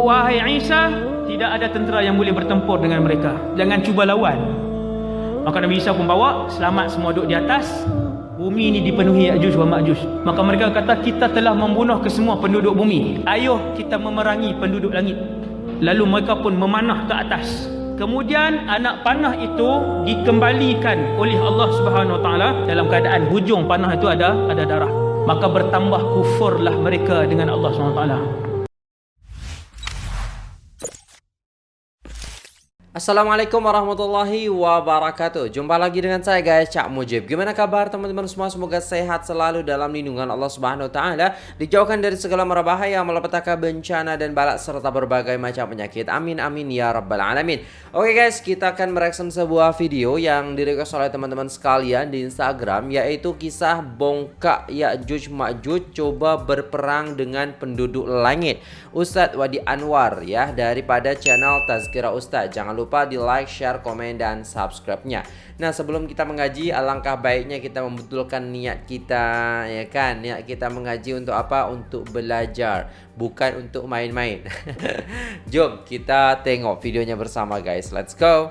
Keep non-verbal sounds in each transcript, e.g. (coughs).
wahai Isa tidak ada tentera yang boleh bertempur dengan mereka. Jangan cuba lawan. Maka Nabi Isa pun bawa selamat semua duduk di atas. Bumi ini dipenuhi Ya'juj wa Ma'juj. Maka mereka kata kita telah membunuh kesemua penduduk bumi. Ayuh kita memerangi penduduk langit. Lalu mereka pun memanah ke atas. Kemudian anak panah itu dikembalikan oleh Allah Subhanahu Wa Taala. Dalam keadaan hujung panah itu ada ada darah. Maka bertambah kufurlah mereka dengan Allah Subhanahu Wa Taala Assalamualaikum warahmatullahi wabarakatuh. Jumpa lagi dengan saya guys Cak Mujib. Gimana kabar teman-teman semua? Semoga sehat selalu dalam lindungan Allah Subhanahu Wa Taala. Dijauhkan dari segala mara bahaya Malapetaka bencana dan balak Serta berbagai macam penyakit. Amin amin ya rabbal alamin. Oke guys kita akan mereaction sebuah video Yang direkod oleh teman-teman sekalian di Instagram Yaitu kisah bongkak Ya'juj Ma'juj Coba berperang dengan penduduk langit. Ustadz Wadi Anwar ya Daripada channel Tazkira Ustadz Jangan lupa lupa di like, share, komen, dan subscribe-nya. Nah, sebelum kita mengaji, alangkah baiknya kita membetulkan niat kita, ya kan? Niat kita mengaji untuk apa? Untuk belajar, bukan untuk main-main. (laughs) Jom kita tengok videonya bersama, guys. Let's go.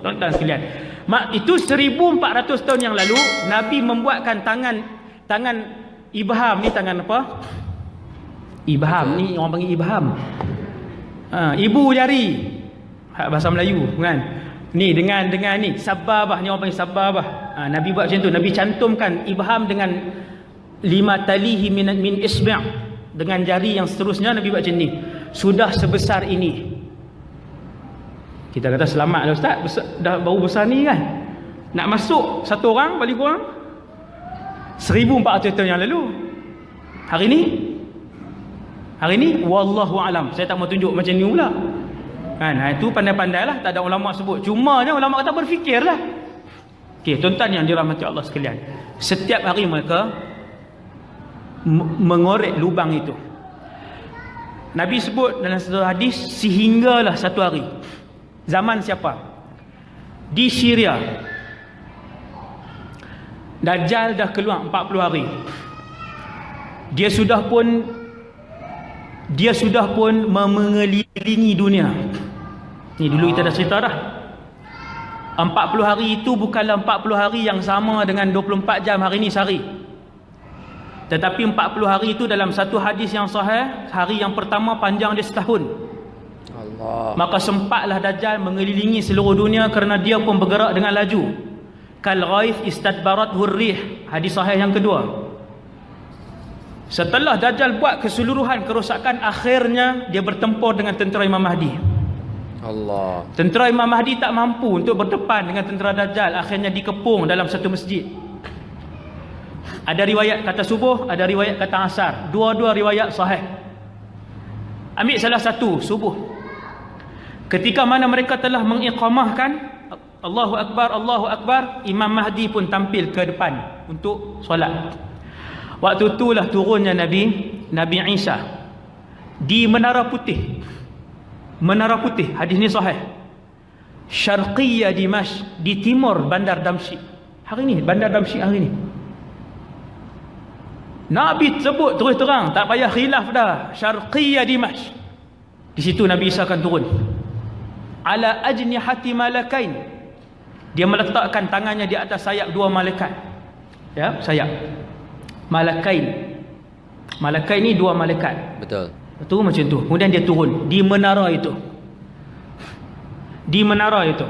Tonton sekalian. Mak itu 1400 tahun yang lalu Nabi membuatkan tangan tangan ibham ni tangan apa? Ibham ni orang panggil ibham. Ha, ibu jari. Hak bahasa Melayu kan. Ni dengan dengan ni sababah ni orang panggil sababah. Ha, Nabi buat macam tu. Nabi cantumkan ibham dengan lima talihi min min isbi' dengan jari yang seterusnya Nabi buat macam ni. Sudah sebesar ini. Kita kata selamat lah ustaz. Besar, dah baru besar ni kan. Nak masuk satu orang balik kurang 1400 tahun yang lalu. Hari ni Hari ni wallahu alam. Saya tak mau tunjuk macam ni pula. Kan? Ha, itu pandai-pandailah, tak ada ulama sebut. Cuma je ulama kata berfikirlah. Okey, tuan-tuan yang dirahmati Allah sekalian. Setiap hari mereka mengorek lubang itu. Nabi sebut dalam satu hadis sehinggalah satu hari. Zaman siapa? Di Syria. Dajjal dah keluar 40 hari. Dia sudah pun dia sudah pun mengelilingi dunia. Ni dulu kita dah cerita dah. 40 hari itu bukanlah 40 hari yang sama dengan 24 jam hari ini sehari. Tetapi 40 hari itu dalam satu hadis yang sahih, hari yang pertama panjang dia setahun. Allah. Maka sempatlah Dajjal mengelilingi seluruh dunia kerana dia pun bergerak dengan laju. Kal ghaif istadbarat hurrih. Hadis sahih yang kedua. Setelah Dajjal buat keseluruhan kerosakan akhirnya dia bertempur dengan tentera Imam Mahdi. Allah. Tentera Imam Mahdi tak mampu untuk berdepan dengan tentera Dajjal, akhirnya dikepung dalam satu masjid. Ada riwayat kata subuh, ada riwayat kata asar. Dua-dua riwayat sahih. Ambil salah satu subuh. Ketika mana mereka telah mengiqamahkan Allahu akbar, Allahu akbar, Imam Mahdi pun tampil ke depan untuk solat. Waktu itulah turunnya Nabi Nabi Isa di Menara Putih. Menara Putih, hadis ni sahih. Syarqiyya Dimash di timur Bandar Damsyik. Hari ni Bandar Damsyik hari ni. Nabi sebut terus terang, tak payah khilaf dah. Syarqiyya Dimash. Di situ Nabi Isa akan turun. Ala ajnihati malakain. Dia meletakkan tangannya di atas sayap dua malaikat. Ya, sayap malakain malakain ni dua malaikat. Betul. Betul macam tu. Kemudian dia turun. Di menara itu. Di menara itu.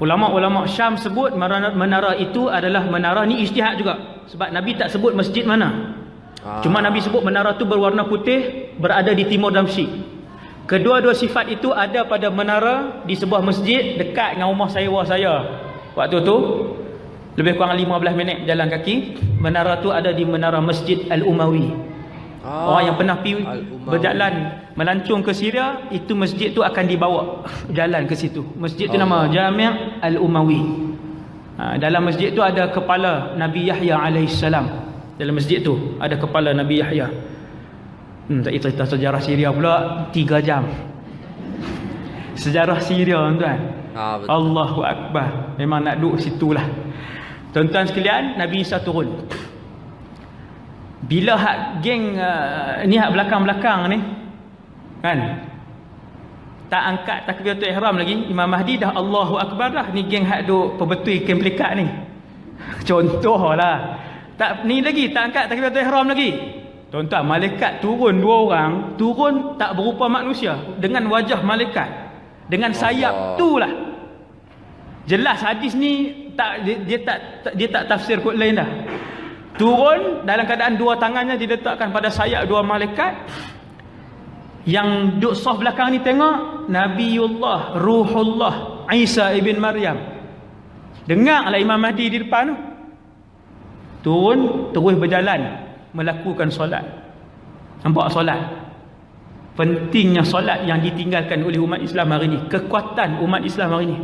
Ulama-ulama Syam sebut menara, itu adalah menara ni ijtihad juga. Sebab Nabi tak sebut masjid mana. Ah. cuma Nabi sebut menara tu berwarna putih berada di timur Damsyik kedua-dua sifat itu ada pada menara di sebuah masjid dekat dengan rumah sewa saya. Waktu tu lebih kurang 15 minit jalan kaki menara tu ada di menara Masjid Al-Umawi. Ah, orang yang pernah pergi berjalan melancung ke Syria itu masjid tu akan dibawa (laughs) jalan ke situ. Masjid tu Allah. nama Jami' Al-Umawi. Ha, dalam masjid tu ada kepala Nabi Yahya AS dalam masjid tu ada kepala Nabi Yahya. Hmm, tak cerita sejarah Syria pula 3 jam. (laughs) Sejarah Syria tuan. Ah, Allahu Akbar. Memang nak duduk situlah Tuan-tuan sekalian, Nabi Isa turun. bila hak geng uh, ni hak belakang-belakang ni kan? Tak angkat takbiratul ihram lagi Imam Mahdi dah Allahu Akbar dah ni geng hak duk perbetul kem pelikat ni. (laughs) Contohlah. Tak ni lagi tak angkat takbiratul ihram lagi. Tuan-tuan malaikat turun dua orang turun tak berupa manusia dengan wajah malaikat. Dengan sayap tu lah. Jelas hadis ni tak dia, dia tak dia tak tafsir kot lain dah. Turun dalam keadaan dua tangannya diletakkan pada sayap dua malaikat. Yang duduk soft belakang ni tengok Nabiullah Ruhullah Isa ibn Maryam. Dengarlah Imam Mahdi di depan tu. Turun terus berjalan melakukan solat. Nampak solat? Pentingnya solat yang ditinggalkan oleh umat Islam hari ini kekuatan umat Islam hari ini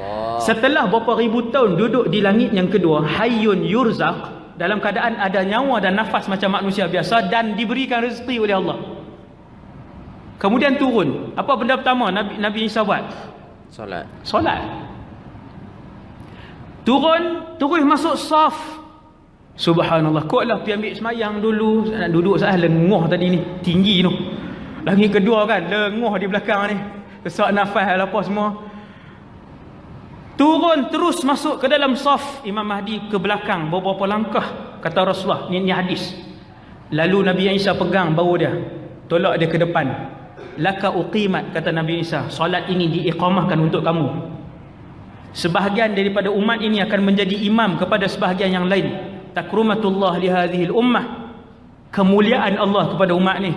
Allah. setelah beberapa ribu tahun duduk di langit yang kedua hayyun yurzaq dalam keadaan ada nyawa dan nafas macam manusia biasa dan diberikan rezeki oleh Allah Kemudian turun. Apa benda pertama Nabi Nabi Isa buat? Solat. Solat. Turun, terus masuk saf. Subhanallah. Kuatlah pergi ambil semayang dulu. Nak duduk saya lenguh tadi ni. Tinggi tu. Lagi kedua kan. Lenguh di belakang ni. Kesak nafas apa semua. Turun terus masuk ke dalam saf Imam Mahdi ke belakang beberapa langkah kata Rasulullah. Ni, ni hadis. Lalu Nabi Isa pegang bau dia. Tolak dia ke depan. Laka uqimat kata Nabi Isa solat ini diiqamahkan untuk kamu. Sebahagian daripada umat ini akan menjadi imam kepada sebahagian yang lain. Takrumatullah li hadhihi ummah. Kemuliaan Allah kepada umat ni.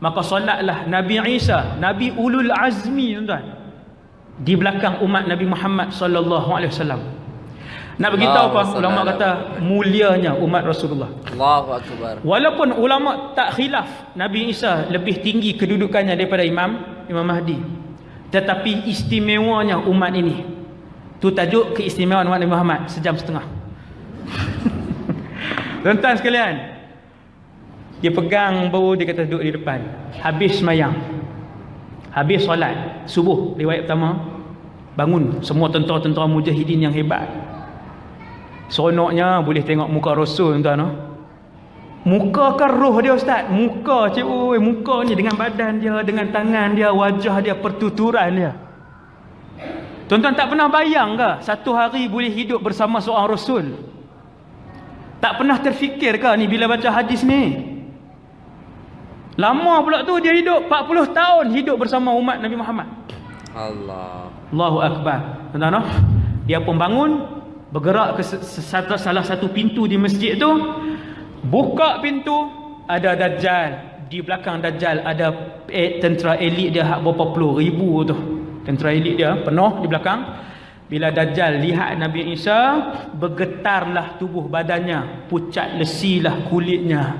Maka solatlah Nabi Isa Nabi ulul azmi tuan di belakang umat Nabi Muhammad sallallahu alaihi wasallam nak beritahu apa? Ulama kata mulianya umat Rasulullah. Allahu akbar. Walaupun ulama tak khilaf Nabi Isa lebih tinggi kedudukannya daripada Imam Imam Mahdi. Tetapi istimewanya umat ini. Tu tajuk keistimewaan umat Nabi Muhammad sejam setengah. (laughs) Tuan-tuan sekalian. Dia pegang bau dia kata duduk di depan. Habis semayang. Habis solat subuh riwayat pertama bangun semua tentera-tentera mujahidin yang hebat Seronoknya boleh tengok muka Rasul tuan no? Muka kan roh dia ustaz? Muka cik oi, muka ni dengan badan dia, dengan tangan dia, wajah dia, pertuturan dia. Tuan-tuan tak pernah bayang ke satu hari boleh hidup bersama seorang Rasul? Tak pernah terfikir ke ni bila baca hadis ni? Lama pula tu dia hidup 40 tahun hidup bersama umat Nabi Muhammad. Allah. Allahu Akbar. Tuan-tuan no? Dia pun bangun bergerak ke salah satu pintu di masjid tu buka pintu ada dajjal di belakang dajjal ada eh, tentera elit dia hak berapa puluh ribu tu tentera elit dia penuh di belakang bila dajjal lihat Nabi Isa bergetarlah tubuh badannya pucat lesilah kulitnya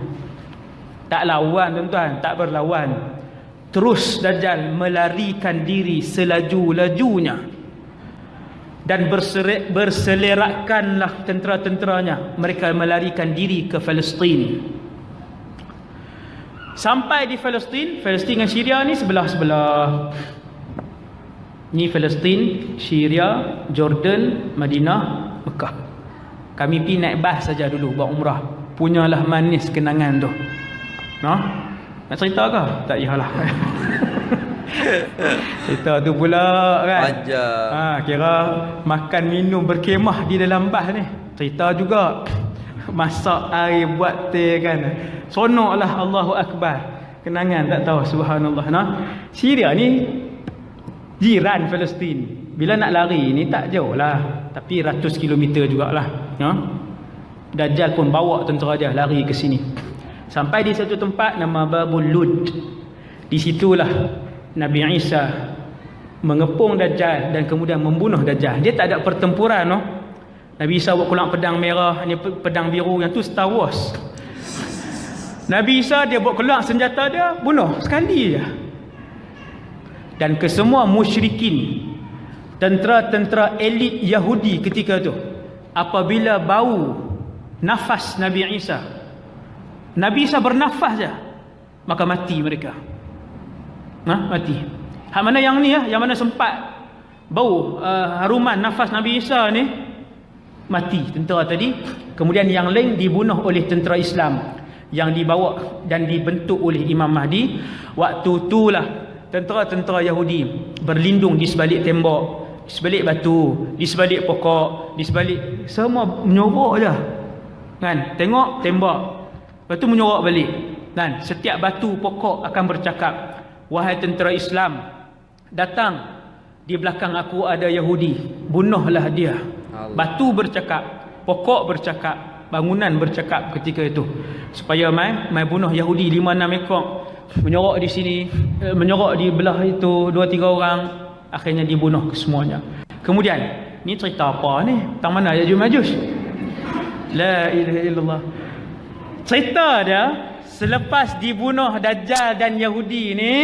tak lawan tuan-tuan tak berlawan. Terus dajjal melarikan diri selaju-lajunya dan berselerakkanlah tentera-tenteranya. Mereka melarikan diri ke Palestin. Sampai di Palestin Palestin dengan Syria ni sebelah-sebelah. Ni Palestin Syria Jordan Madinah Mekah. Kami pergi naik bas saja dulu buat umrah. Punyalah manis kenangan tu no? nak cerita ke? tak iyalah (laughs) Cerita tu pula kan. Ajar. Ha, kira makan minum berkemah di dalam bas ni. Cerita juga. Masak air buat teh kan. Sonoklah Allahu Akbar. Kenangan tak tahu subhanallah nah. Syria ni jiran Palestin. Bila nak lari ni tak jauh lah. Tapi ratus kilometer jugalah. Ha? Dajjal pun bawa tentera dia lari ke sini. Sampai di satu tempat nama Babul Lud. Di situlah Nabi Isa mengepung Dajjal dan kemudian membunuh Dajjal. Dia tak ada pertempuran no. Nabi Isa buat keluar pedang merah, ni pedang biru yang tu Star Wars. Nabi Isa dia buat keluar senjata dia, bunuh sekali je. Dan kesemua musyrikin, tentera-tentera elit Yahudi ketika tu, apabila bau nafas Nabi Isa, Nabi Isa bernafas je, maka mati mereka. Ha? Mati. Hak mana yang ni ya? Yang mana sempat bau uh, haruman nafas Nabi Isa ni mati tentera tadi. Kemudian yang lain dibunuh oleh tentera Islam. yang dibawa dan dibentuk oleh Imam Mahdi waktu itulah tentera-tentera Yahudi berlindung di sebalik tembok di sebalik batu di sebalik pokok di sebalik semua menyorok je kan tengok tembak lepas tu menyorok balik. Dan setiap batu pokok akan bercakap wahai tentera Islam datang. Di belakang aku ada Yahudi. Bunuhlah dia. Allah. batu bercakap pokok bercakap bangunan bercakap ketika itu. Supaya mai mai bunuh Yahudi 5 6 ekor. Menyorok di sini eh, menyorok di belah itu 2 3 orang. Akhirnya dibunuh kesemuanya. Kemudian ni cerita apa ni? Tang mana ya Majus? La ilaha illallah cerita dia selepas dibunuh Dajjal dan Yahudi ni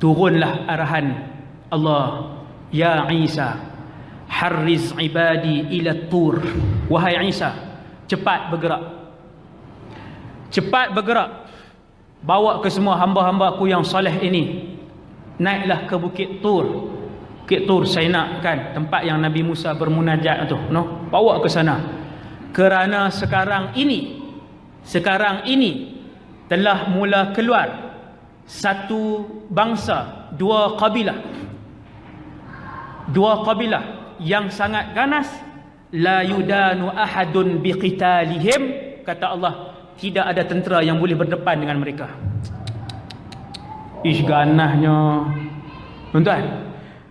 turunlah arahan Allah ya Isa harriz ibadi ila tur. Wahai Isa cepat bergerak. Cepat bergerak. Bawa ke semua hamba-hamba aku yang soleh ini. Naiklah ke bukit tur. Bukit tur nak kan tempat yang Nabi Musa bermunajat tu no bawa ke sana. Kerana sekarang ini sekarang ini telah mula keluar satu bangsa dua kabilah. Dua kabilah yang sangat ganas. La yudanu ahadun biqitalihim. Kata Allah tidak ada tentera yang boleh berdepan dengan mereka. Ish ganahnya. Tuan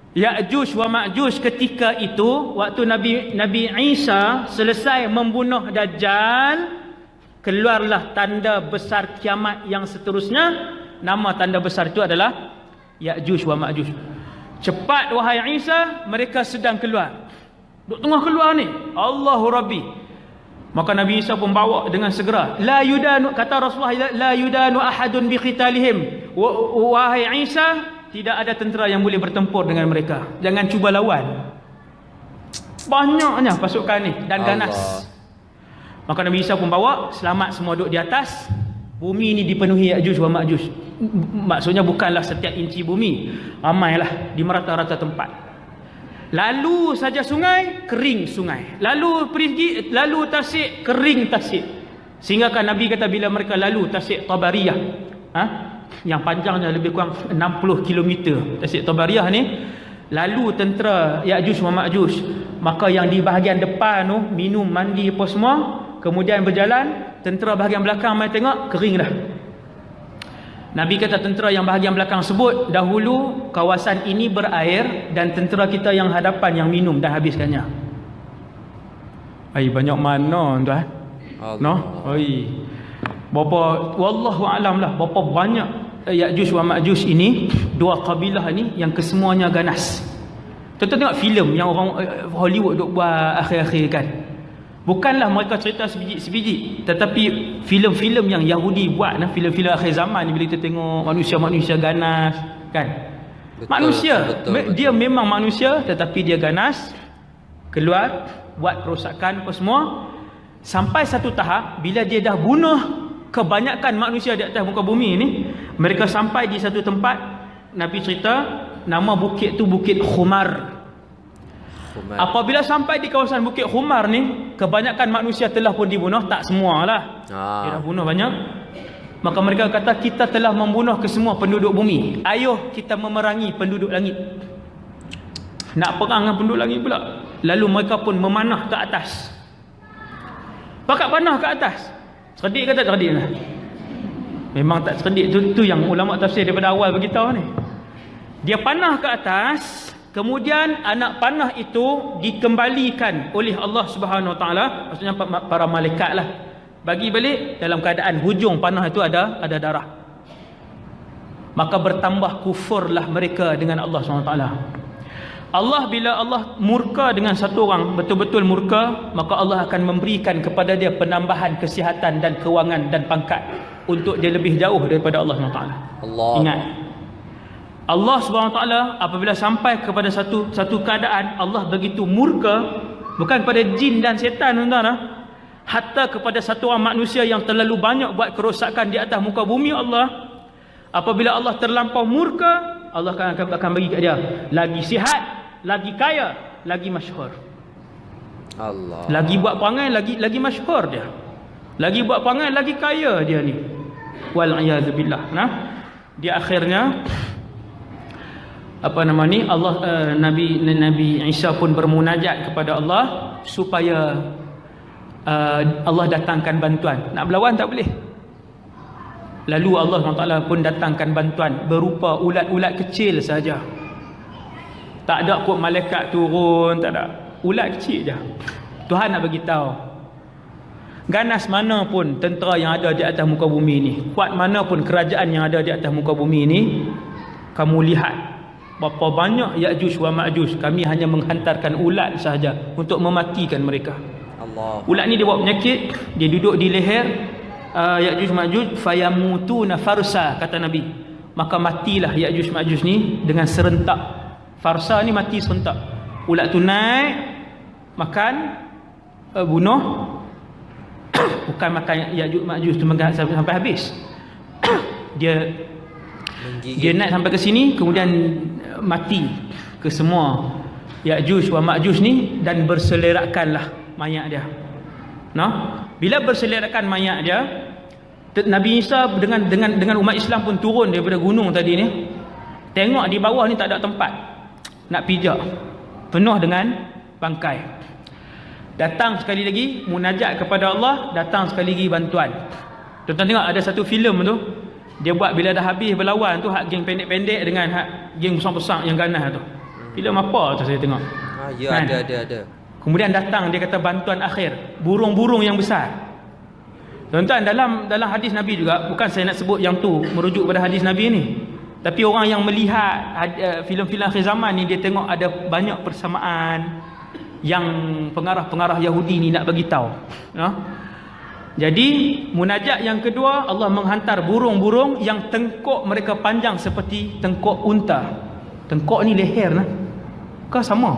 Ya'juj wa Ma'juj ketika itu waktu Nabi Nabi Isa selesai membunuh Dajjal keluarlah tanda besar kiamat yang seterusnya nama tanda besar itu adalah Ya'juj wa Ma'juj Cepat wahai Isa, mereka sedang keluar. Duk tengah keluar ni. Allahu Rabbi. Maka Nabi Isa pun bawa dengan segera. La yudanu kata Rasulullah la yudanu ahadun bi qitalihim. Wahai Isa, tidak ada tentera yang boleh bertempur dengan mereka. Jangan cuba lawan. Banyaknya pasukan ni dan ganas. Allah. Maka Nabi Isa pun bawa selamat semua duduk di atas. Bumi ini dipenuhi Ya'juj wa Ma'juj. Maksudnya bukanlah setiap inci bumi. Ramailah di merata-rata tempat. Lalu saja sungai, kering sungai. Lalu pergi, lalu tasik, kering tasik. Sehingga kan Nabi kata bila mereka lalu tasik Tabariyah. Ha? Yang panjangnya lebih kurang 60 km. Tasik Tabariyah ni. Lalu tentera Ya'juj wa Ma'juj. Maka yang di bahagian depan tu, minum, mandi apa semua. Kemudian berjalan, tentera bahagian belakang mai tengok kering dah Nabi kata tentera yang bahagian belakang sebut dahulu kawasan ini berair dan tentera kita yang hadapan yang minum dah habiskannya. Ai banyak mana tuan no? Ai berapa wallahu alam lah berapa banyak Ya'juj wa Ma'juj ini dua kabilah ni yang kesemuanya ganas. Tuan-tuan tengok filem yang orang eh, Hollywood duk buat akhir-akhir kan Bukanlah mereka cerita sebiji-sebiji Tetapi filem-filem yang Yahudi buat nah, Filem-filem akhir zaman ni Bila kita tengok manusia-manusia ganas Kan? Betul, Manusia betul, betul. Dia memang manusia Tetapi dia ganas Keluar Buat kerosakan apa semua. Sampai satu tahap Bila dia dah bunuh Kebanyakan manusia di atas muka bumi ni Mereka sampai di satu tempat Nabi cerita Nama bukit tu Bukit Khumar Khumar. Apabila sampai di kawasan Bukit Khumar ni, kebanyakan manusia telah pun dibunuh, tak semualah. Ah. Dia dah bunuh banyak. Maka mereka kata kita telah membunuh ke semua penduduk bumi. Ayuh kita memerangi penduduk langit. Nak perang dengan penduduk langit pula. Lalu mereka pun memanah ke atas. Pakat panah ke atas. Cerdik ke tak cerdik lah? Memang tak cerdik tu, tu yang ulama tafsir daripada awal beritahu ni. Dia panah ke atas, Kemudian anak panah itu dikembalikan oleh Allah Subhanahu Wa Taala, maksudnya para malaikat lah. Bagi balik dalam keadaan hujung panah itu ada ada darah. Maka bertambah kufurlah mereka dengan Allah Subhanahu Wa Taala. Allah bila Allah murka dengan satu orang betul-betul murka, maka Allah akan memberikan kepada dia penambahan kesihatan dan kewangan dan pangkat untuk dia lebih jauh daripada Allah Subhanahu Taala. Ingat, Allah SWT apabila sampai kepada satu satu keadaan Allah begitu murka bukan kepada jin dan setan tuan-tuan ah. hatta kepada satu orang manusia yang terlalu banyak buat kerosakan di atas muka bumi Allah apabila Allah terlampau murka Allah akan akan, akan bagi kat dia lagi sihat lagi kaya lagi masyhur Allah lagi buat perangai lagi lagi masyhur dia Lagi buat perangai lagi kaya dia ni. Wal billah. Nah. Di akhirnya apa nama ni Allah uh, Nabi Nabi Isa pun bermunajat kepada Allah supaya uh, Allah datangkan bantuan. Nak berlawan tak boleh. Lalu Allah SWT pun datangkan bantuan berupa ulat-ulat kecil saja. Tak ada kot malaikat turun, tak ada. Ulat kecil je. Tuhan nak bagi tahu. Ganas mana pun tentera yang ada di atas muka bumi ini, kuat mana pun kerajaan yang ada di atas muka bumi ini, kamu lihat berapa banyak Ya'juj wa Ma'juj. Kami hanya menghantarkan ulat sahaja untuk mematikan mereka. Allah. Ulat ni dia bawa penyakit, dia duduk di leher uh, Ya'juj Ma'juj fayamutuna farsa kata Nabi. Maka matilah Ya'juj Ma'juj ni dengan serentak. Farsa ni mati serentak. Ulat tu naik makan uh, bunuh (coughs) bukan makan Ya'juj Ma'juj tu sampai, habis (coughs) dia. Dia naik sampai ke sini kemudian uh, mati ke semua Ya'juj wa Ma'juj ni dan berselerakkanlah mayat dia. Nah bila berselerakkan mayat dia Nabi Isa dengan dengan dengan umat Islam pun turun daripada gunung tadi ni. Tengok di bawah ni tak ada tempat nak pijak. Penuh dengan bangkai. Datang sekali lagi munajat kepada Allah datang sekali lagi bantuan. Tuan-tuan tengok ada satu filem tu dia buat bila dah habis berlawan tu hak geng pendek-pendek dengan hak geng besar-besar yang ganas tu. Filem apa tu saya tengok. Ha ya kan? ada ada ada. Kemudian datang dia kata bantuan akhir. Burung-burung yang besar. Tuan-tuan dalam dalam hadis Nabi juga bukan saya nak sebut yang tu merujuk pada hadis Nabi ni. Tapi orang yang melihat uh, filem-filem akhir zaman ni dia tengok ada banyak persamaan yang pengarah-pengarah Yahudi ni nak bagi tahu. Ya. Jadi munajat yang kedua Allah menghantar burung-burung yang tengkok mereka panjang seperti tengkok unta. Tengkok ni leher nah. Kau sama?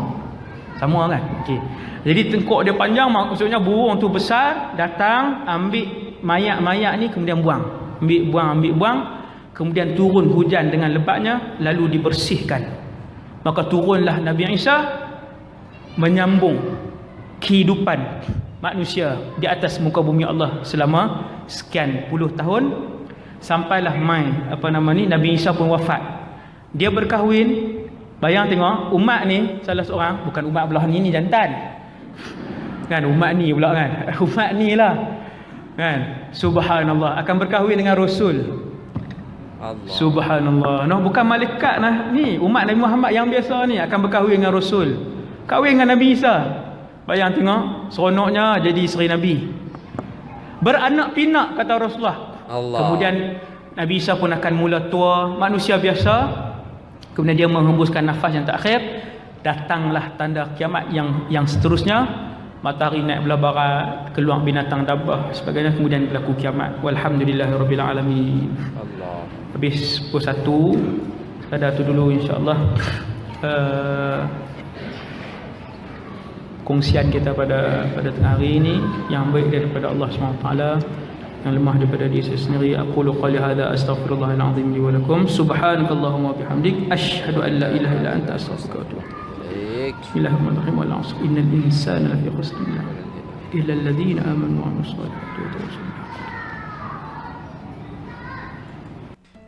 Sama kan? Okey. Jadi tengkok dia panjang maksudnya burung tu besar datang ambil mayat-mayat ni kemudian buang. Ambil buang ambil buang kemudian turun hujan dengan lebatnya lalu dibersihkan. Maka turunlah Nabi Isa menyambung kehidupan manusia di atas muka bumi Allah selama sekian puluh tahun sampailah mai apa nama ni Nabi Isa pun wafat. Dia berkahwin. Bayang tengok umat ni salah seorang bukan umat belah ni ni jantan. Kan umat ni pula kan? (laughs) Umat ni lah. Kan? Subhanallah. Akan berkahwin dengan rasul. Allah. Subhanallah. Noh bukan malaikat nah ni. Umat Nabi Muhammad yang biasa ni akan berkahwin dengan rasul. Kahwin dengan Nabi Isa bayang tengok seronoknya jadi isteri Nabi. Beranak pinak kata Rasulullah. Allah. kemudian Nabi Isa pun akan mula tua manusia biasa. Kemudian dia menghembuskan nafas yang terakhir. Datanglah tanda kiamat yang yang seterusnya. Matahari naik belah barat keluar binatang dabah sebagainya. Kemudian berlaku kiamat. Walhamdulillahirabbil alamin. Allah. Habis pukul 1 ada tu dulu insyaallah uh, kongsian kita pada pada tengah hari ini yang baik daripada Allah SWT yang lemah daripada diri saya sendiri. Aku qali hadza astaghfirullahal azim li wa lakum. Subhanakallahumma bihamdik asyhadu an la ilaha illa anta astaghfiruka wa atubu ilaik bismillahirrahmanirrahim. Wal 'asr. Innal insana lafi khusr. Illa alladhina amanu wa 'amilus salihati wa tawassaw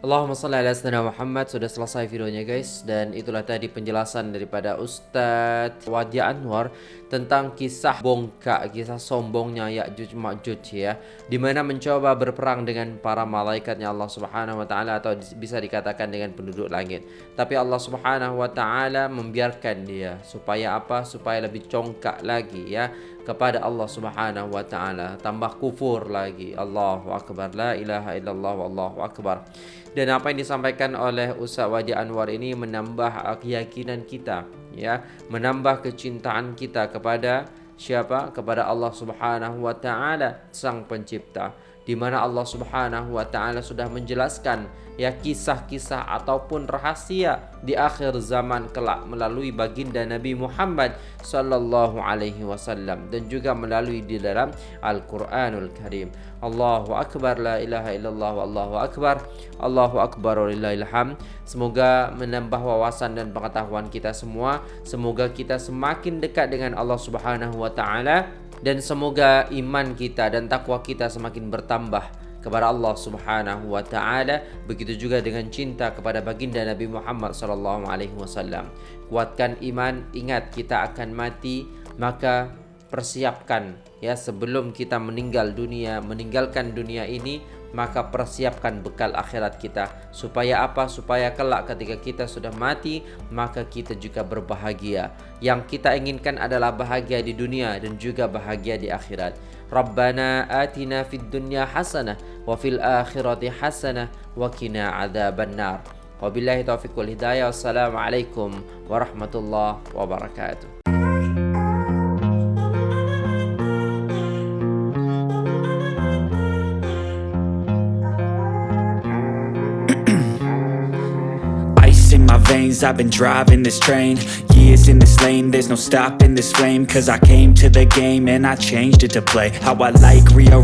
Allahumma salli ala sayyidina Muhammad. Sudah selesai videonya guys. Dan itulah tadi penjelasan daripada Ustadz Wadi Anwar Tentang kisah bongkak Kisah sombongnya Ya'juj Ma'juj ya. Dimana mencoba berperang dengan para malaikatnya Allah subhanahu wa ta'ala Atau bisa dikatakan dengan penduduk langit. Tapi Allah subhanahu wa ta'ala membiarkan dia Supaya apa? Supaya lebih congkak lagi ya kepada Allah Subhanahu wa taala. Tambah kufur lagi. Allahu akbar. La ilaha illallah wallahu akbar. Dan apa yang disampaikan oleh Ustaz Wadi Anwar ini menambah keyakinan kita ya. Menambah kecintaan kita kepada siapa? Kepada Allah Subhanahu wa taala sang pencipta di mana Allah Subhanahu wa taala sudah menjelaskan ya kisah-kisah ataupun rahasia di akhir zaman kelak melalui baginda Nabi Muhammad sallallahu alaihi wasallam dan juga melalui di dalam Al-Qur'anul Karim. Allahu akbar la ilaha illallah wallahu akbar. Allahu akbar walillahil ham. Semoga menambah wawasan dan pengetahuan kita semua. Semoga kita semakin dekat dengan Allah Subhanahu wa taala dan semoga iman kita dan takwa kita semakin bertambah kepada Allah Subhanahu wa taala. Begitu juga dengan cinta kepada baginda Nabi Muhammad sallallahu alaihi wasallam. Kuatkan iman ingat kita akan mati maka persiapkan ya sebelum kita meninggal dunia meninggalkan dunia ini maka persiapkan bekal akhirat kita. Supaya apa? Supaya kelak ketika kita sudah mati maka kita juga berbahagia. Yang kita inginkan adalah bahagia di dunia dan juga bahagia di akhirat. Rabbana atina fid dunya hasanah wa fil akhirati hasanah wa qina adzabannar. Wabillahi taufiq wal hidayah. Wassalamualaikum warahmatullahi wabarakatuh I've been driving this train Years in this lane. There's no stopping this flame Cause I came to the game And I changed it to play. How I like rearrange